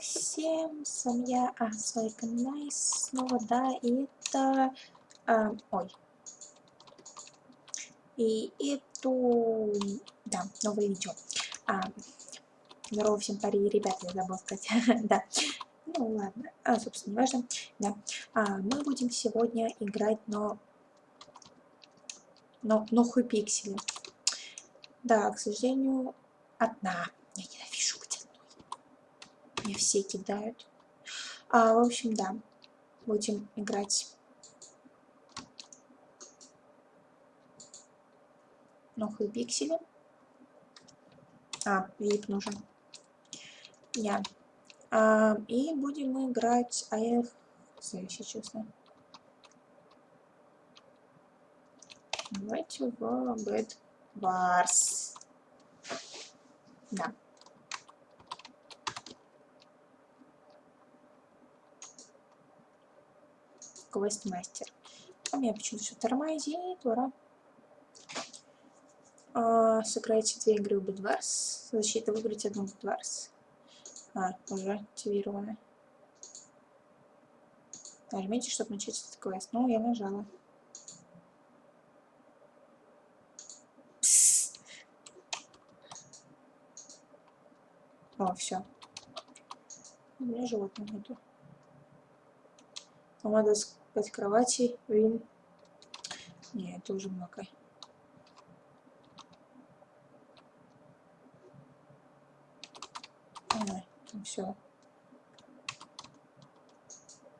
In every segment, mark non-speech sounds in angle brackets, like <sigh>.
Всем, с вами я, а, свой канал снова, да, и это, а, ой, и эту, да, новое видео. А, здорово всем, пари, ребята, я забыл сказать, <laughs> да, ну ладно, а, собственно, не важно, да, а, мы будем сегодня играть, но, но, но хуй пиксели, да, к сожалению, одна, я ненавижу мне все кидают. А, в общем, да, будем играть. Новые пиксели. А, вип нужен. Я. А, и будем играть а я если честно. Давайте в Bad Wars. Да. Квестмастер. А меня почему-то все тормозит, ура. А, сыграйте две игры в Bedwars. Защита выбрать одну Bedwars. А, уже активировано. Нажмите, чтобы начать этот квест. Ну, я нажала. О, все. У меня животных нету. Надо 5 кроватей, вин. Не, это уже много. А, ну все.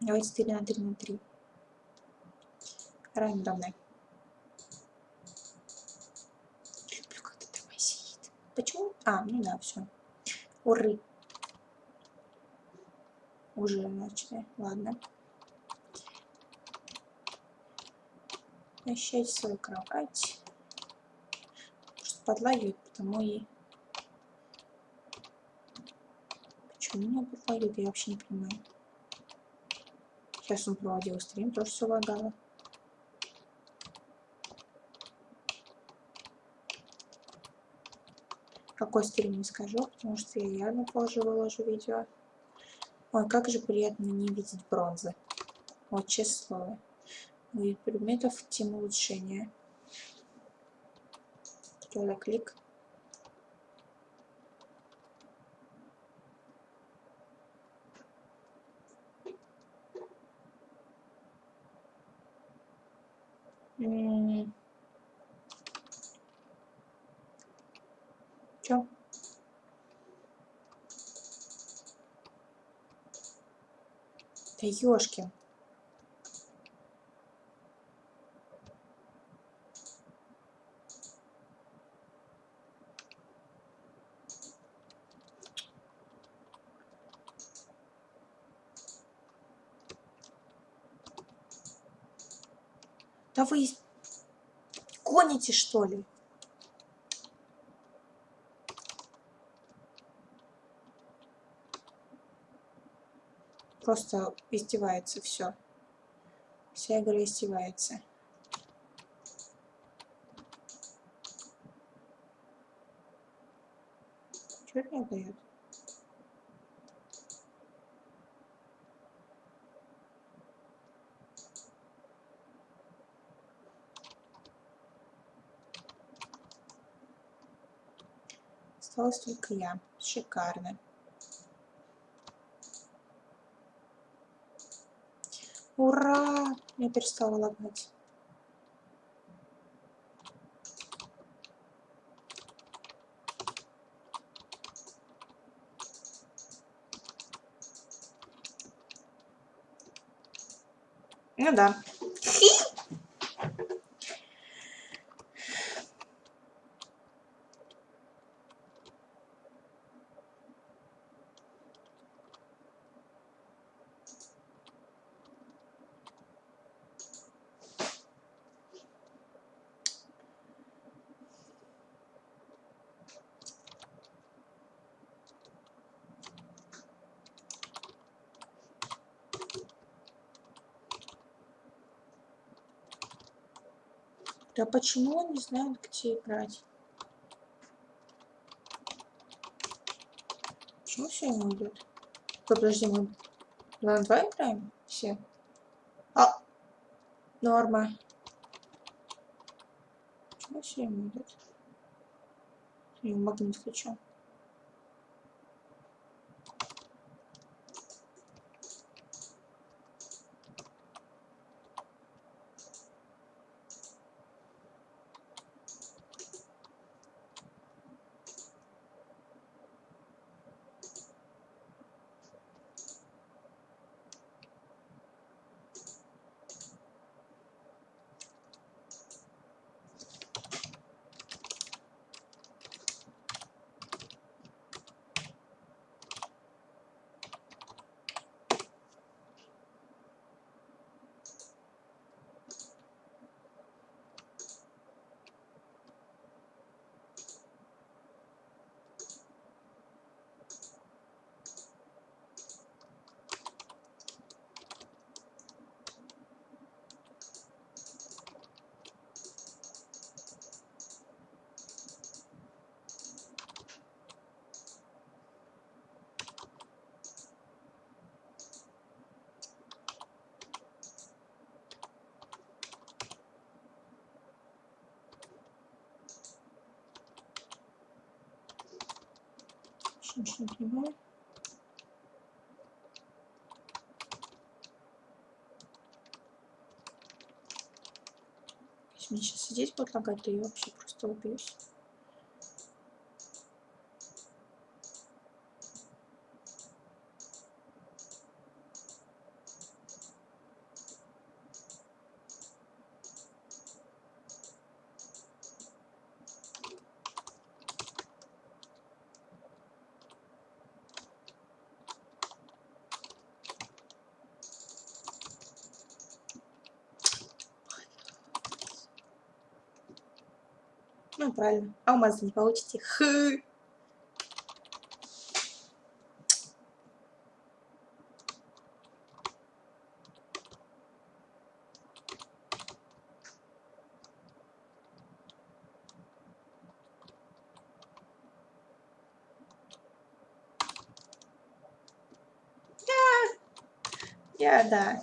Давайте 3 на 3 на 3. Рандомно. Люблю, когда тормозит. Почему? А, ну да, все. Уры. Уже начали. Ладно. Начать свою кровать. Что подлагивает, потому и... Почему меня подлагивает, я вообще не понимаю. Сейчас он проводил стрим, тоже все лагало. Какой стрим не скажу, потому что я явно позже выложу видео. Ой, как же приятно не видеть бронзы. Вот честное слово вид предметов тема улучшения. Сделай клик. Чё? Да ёшкин. Да вы гоните, что ли? Просто издевается все. Вся игра издевается. Что мне дает? Осталась только я. Шикарно. Ура! Я перестала лагать. Ну да. Да почему он не знает, где играть? Почему все ему идет? Подожди, мы 2 на 2 играем? Все. А! Норма. Почему все ему идет? Я магнит включу. Не понимаю. Если мне сейчас сидеть будет лагать, то я вообще просто убьюсь. Ну, правильно. Алмазы не получите. Хы. Я, да.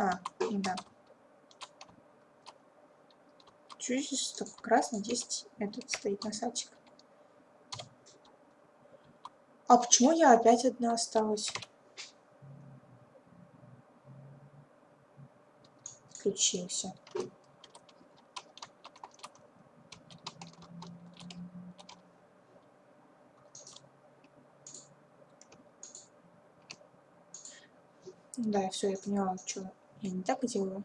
А, ну да. Чуть здесь столько красный, здесь этот стоит носатик. А почему я опять одна осталась? Включился. Да, все, я поняла, что я не так делаю.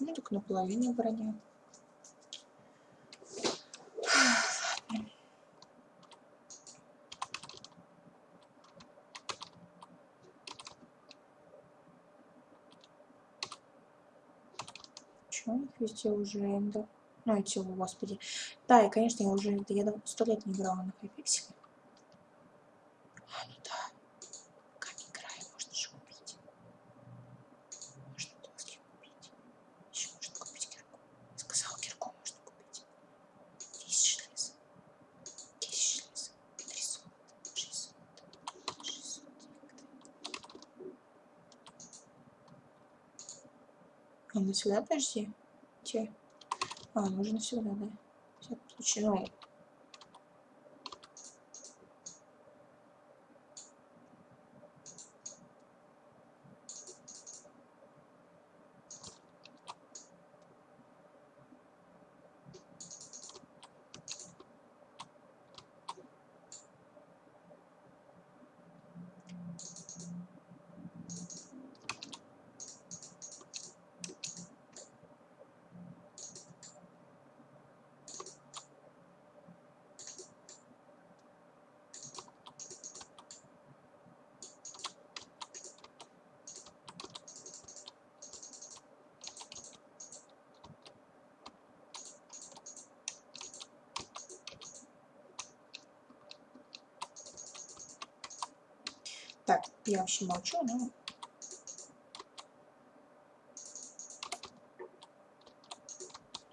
Почему только наполовину броня? Чего у них везде уже энда? Ну, эти, о, господи. Да, и, конечно, я уже, я сто лет не играла на хайпикселе. А, ну да. Сюда, подожди. Где? А, нужно сюда, да. Всякий случай, ну, Так, я вообще молчу, но...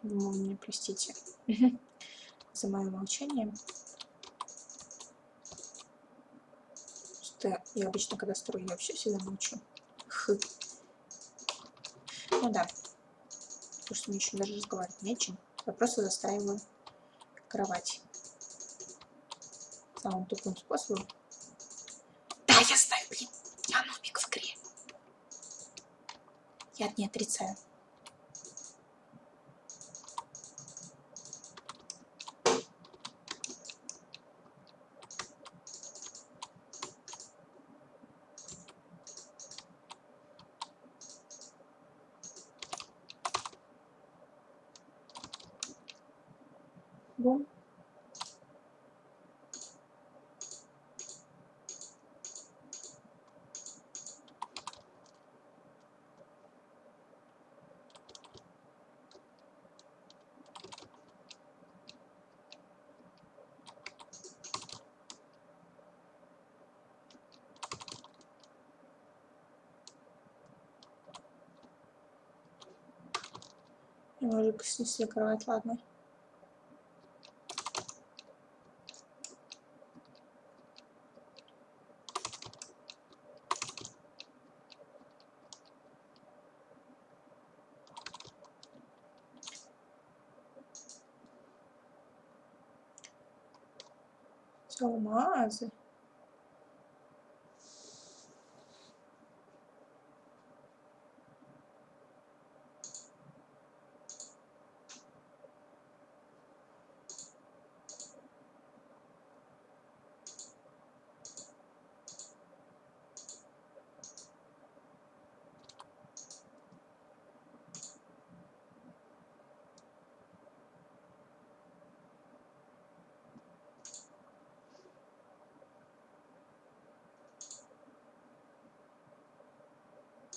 Вы мне простите <laughs> за мое молчание. Что я обычно, когда строю, я вообще всегда молчу. Ну да. Потому что мне еще даже разговаривать не о чем. Я просто застраиваю кровать. Самым тупым способом. Я не отрицаю. Немножко снесли кровать, ладно.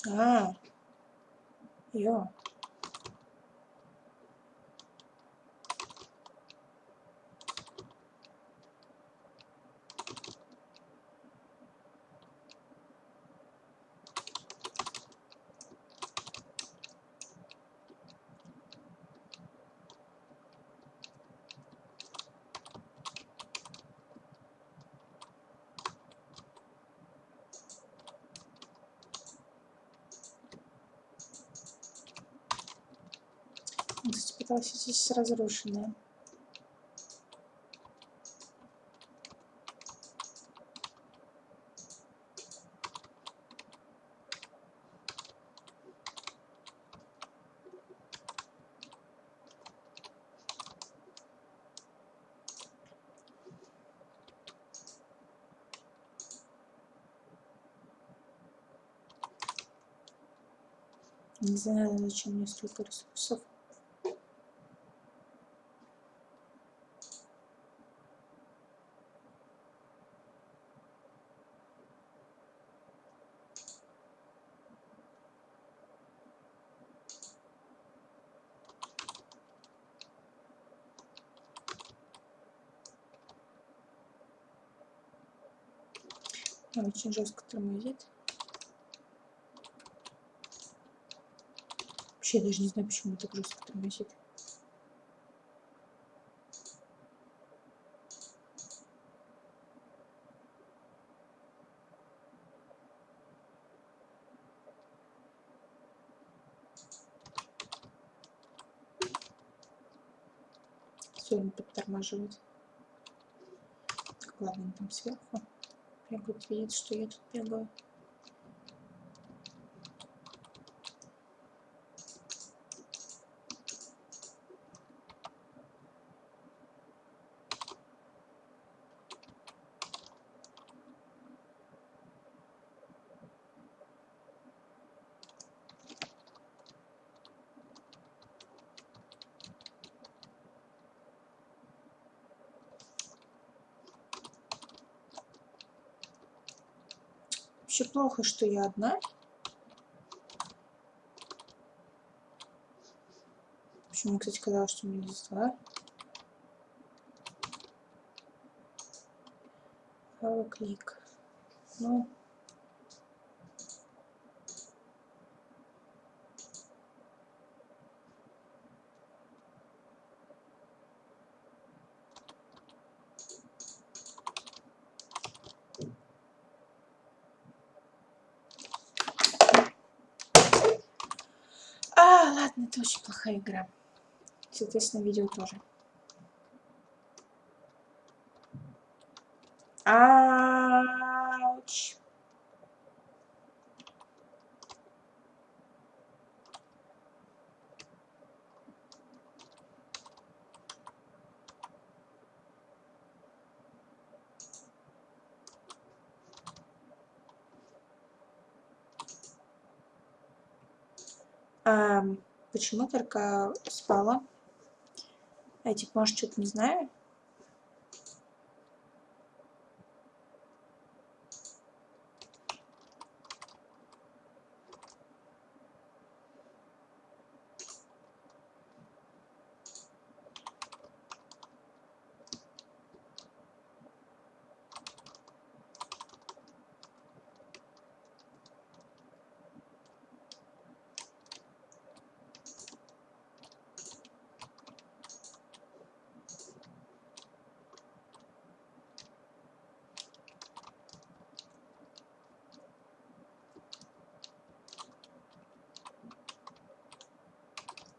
А, йо. Пыталась здесь разрушенная. Не знаю, зачем мне столько ресурсов. Очень жестко тормозит. Вообще я даже не знаю, почему так жестко тормозит. Все, он подтормаживает. Так, ладно, там сверху бегают, видят, что я тут бегаю. Вообще плохо, что я одна. Почему, кстати, казалось, что у меня здесь два. Правый клик. Ну, Это очень плохая игра. Соответственно, видео тоже. Ауч. А, почему только спала? Я типа, может, что-то не знаю?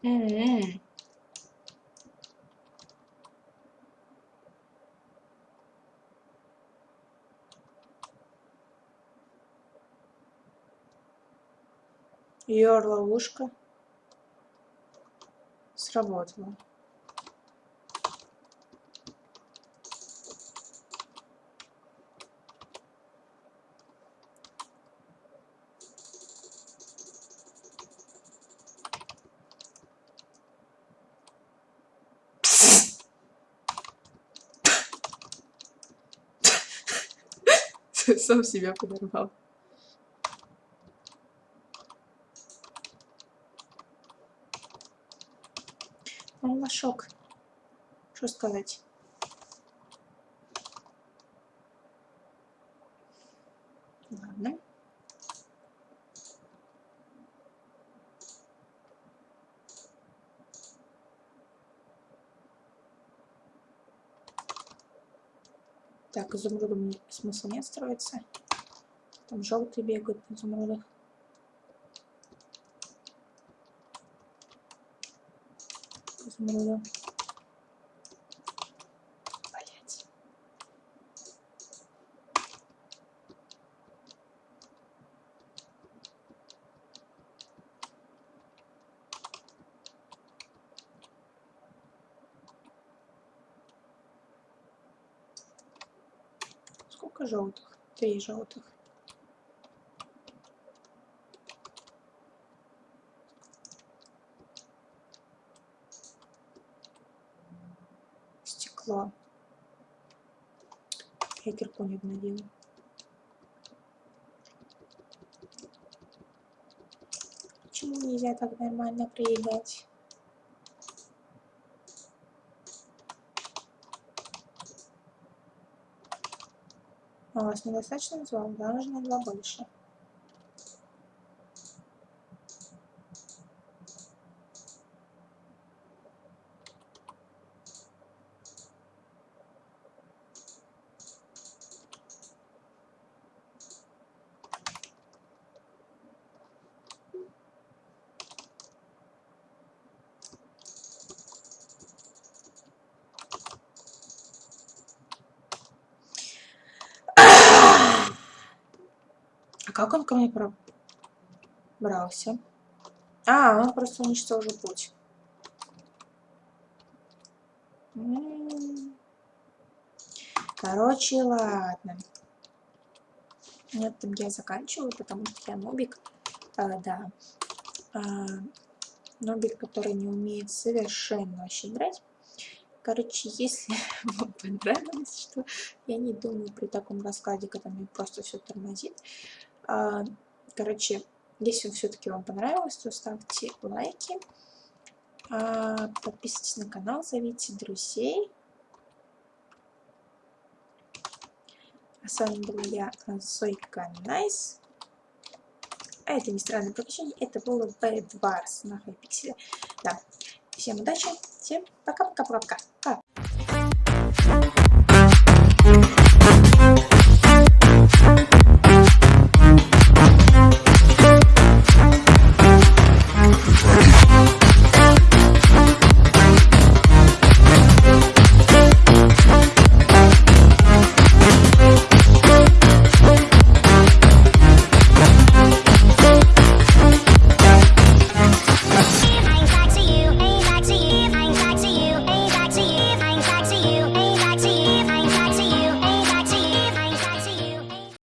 М-м. Ее ловушка сработала. Сам себя подорвал. Он лошок. Что сказать? Ладно. Так, изумрудом смысла нет строиться. Там желтые бегают на изумрудах. Изумруда. Сколько желтых? Три желтых. Стекло. Я кирку не обновила. Почему нельзя так нормально прыгать? Недостаточно назвал? Да, нужно два больше. Ко мне пробрался? А, он просто уничтожил путь. Короче, ладно. На этом я заканчиваю, потому что я нубик. А, да. А, нубик, который не умеет совершенно вообще играть. Короче, если <laughs> вам понравилось, что я не думаю при таком раскладе, когда мне просто все тормозит, короче, если все-таки вам понравилось, то ставьте лайки, а, подписывайтесь на канал, зовите друзей. А с вами была я, Сойка Найс. А это не странное приключение, это было B2 на Hypixel е. Да. Всем удачи, всем пока-пока-пока-пока.